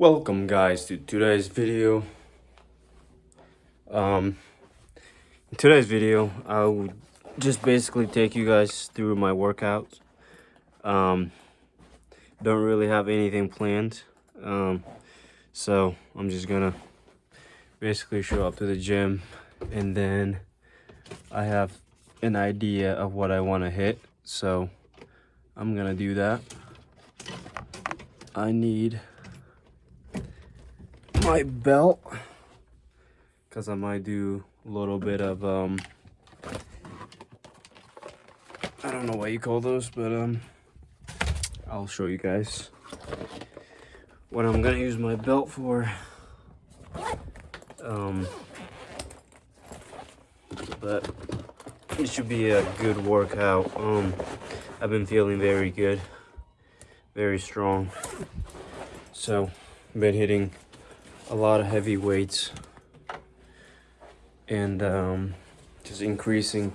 Welcome guys to today's video. Um, in today's video, I will just basically take you guys through my workouts. Um, don't really have anything planned. Um, so I'm just gonna basically show up to the gym and then I have an idea of what I want to hit. So I'm gonna do that. I need my belt. Because I might do a little bit of um I don't know what you call those but um I'll show you guys what I'm gonna use my belt for. Um but it should be a good workout. Um I've been feeling very good very strong. So been hitting a lot of heavy weights and um, just increasing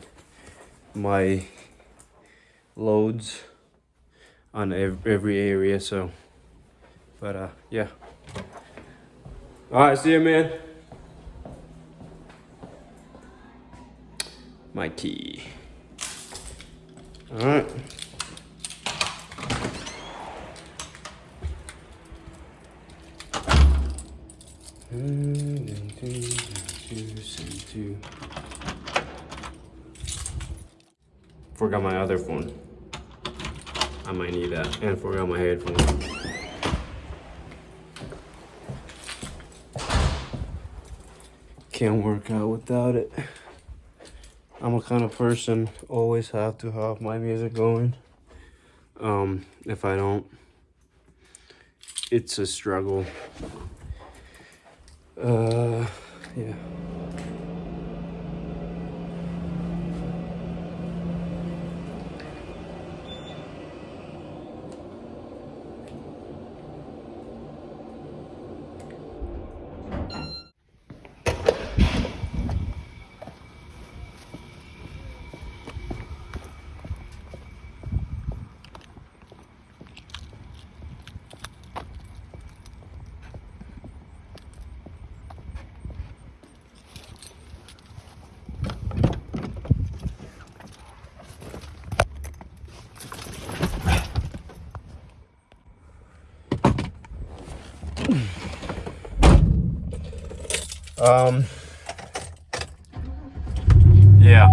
my loads on every area so but uh yeah. All right see you man. My key. All right Forgot my other phone. I might need that. And forgot my headphones. Can't work out without it. I'm a kind of person always have to have my music going. Um, if I don't, it's a struggle. Uh, yeah. Um, yeah.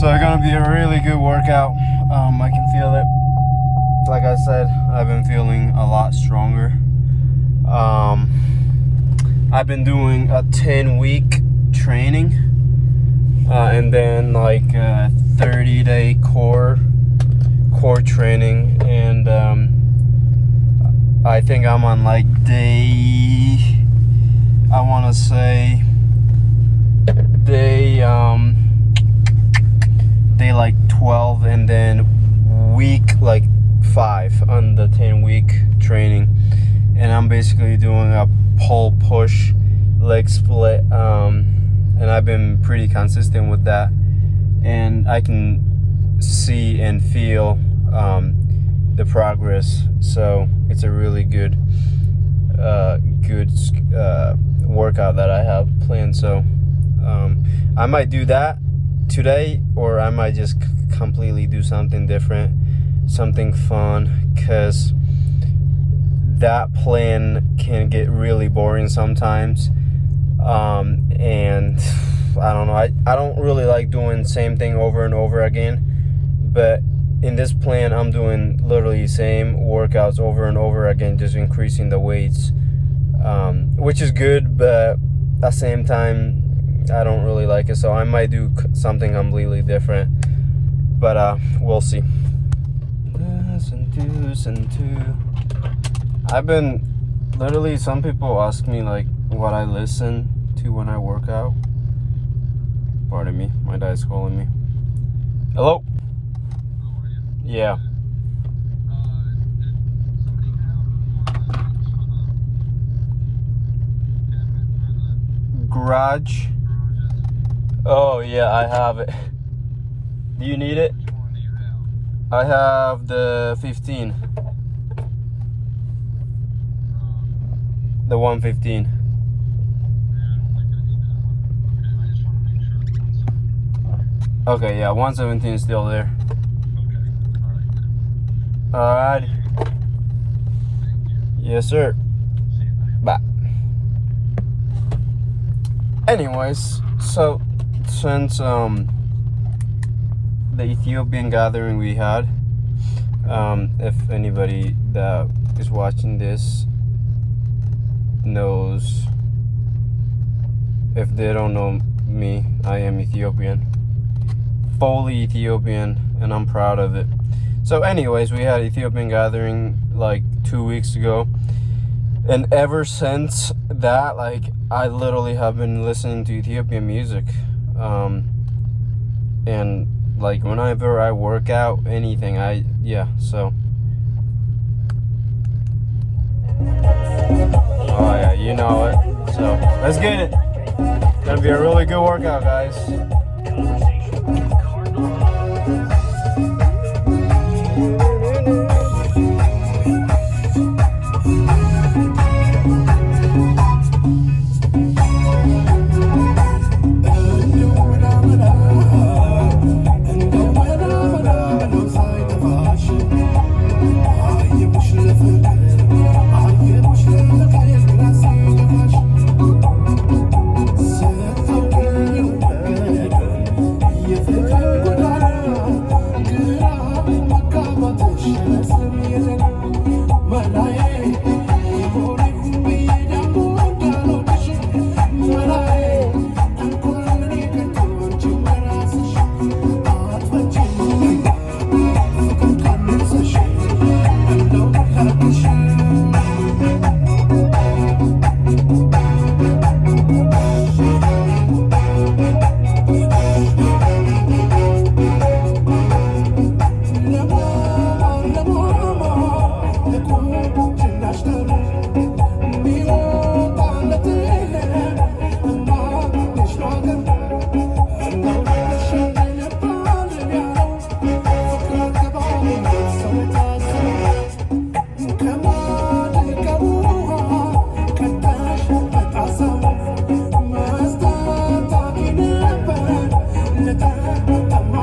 So it's gonna be a really good workout. Um, I can feel it. Like I said, I've been feeling a lot stronger. Um, I've been doing a 10 week training uh, and then like a 30 day core core training and um, I think I'm on like day I want to say they um they like 12 and then week like 5 on the 10 week training. And I'm basically doing a pull push leg split um and I've been pretty consistent with that. And I can see and feel um the progress. So it's a really good uh good uh workout that I have planned. So um, I might do that today or I might just completely do something different, something fun because that plan can get really boring sometimes. Um, and I don't know, I, I don't really like doing same thing over and over again, but in this plan, I'm doing literally same workouts over and over again, just increasing the weights um, which is good, but at the same time, I don't really like it. So I might do something completely different, but uh, we'll see. Listen to, listen to. I've been literally. Some people ask me like what I listen to when I work out. Pardon me, my dad's calling me. Hello. Yeah. Garage. Oh yeah, I have it. Do you need it? I have the 15. The 115. Yeah, I don't think I need that one. Okay, I just want to make sure it runs. Okay, yeah, 117 is still there. Okay, all right. Alright. Yes, sir. See you later. Bye. Anyways, so since um the Ethiopian gathering we had, um, if anybody that is watching this knows, if they don't know me, I am Ethiopian, fully Ethiopian, and I'm proud of it. So, anyways, we had Ethiopian gathering like two weeks ago and ever since that like i literally have been listening to ethiopian music um and like whenever i work out anything i yeah so. Oh yeah you know it so. Let's get it. Gonna be a really good workout guys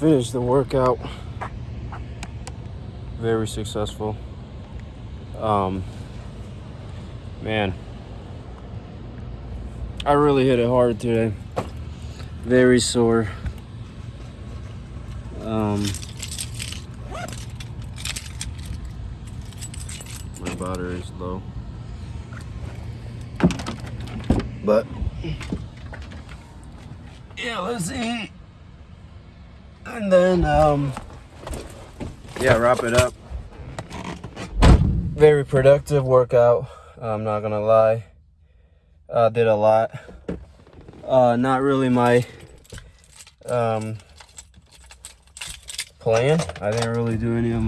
Finished the workout. Very successful. Um, man, I really hit it hard today. Very sore. Um, my battery is low. But yeah, let's eat. And then um yeah, wrap it up. Very productive workout. I'm not gonna lie. Uh, did a lot. Uh, not really my um, plan. I didn't really do any of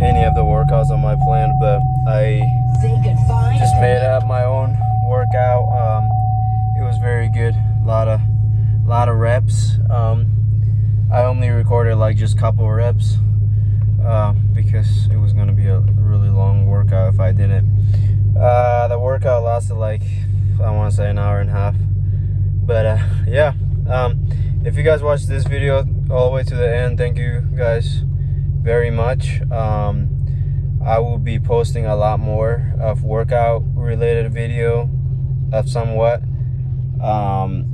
any of the workouts on my plan, but I just made up my own workout. Um, it was very good. A lot of a lot of reps. Um, I only recorded like just couple reps uh, because it was gonna be a really long workout if I didn't. Uh, the workout lasted like I want to say an hour and a half. But uh, yeah, um, if you guys watched this video all the way to the end, thank you guys very much. Um, I will be posting a lot more of workout related video of somewhat. Um,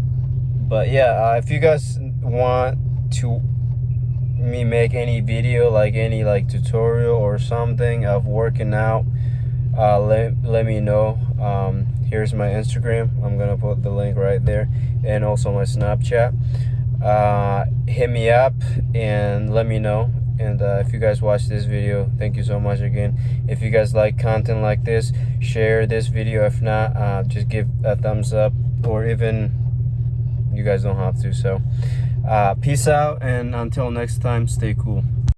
but yeah, uh, if you guys want to me make any video like any like tutorial or something of working out uh, let, let me know. Um, here's my instagram. I'm gonna put the link right there. And also my snapchat. Uh, hit me up and let me know. And uh, if you guys watch this video thank you so much again. If you guys like content like this share this video. If not uh, just give a thumbs up or even you guys don't have to so uh, peace out and until next time stay cool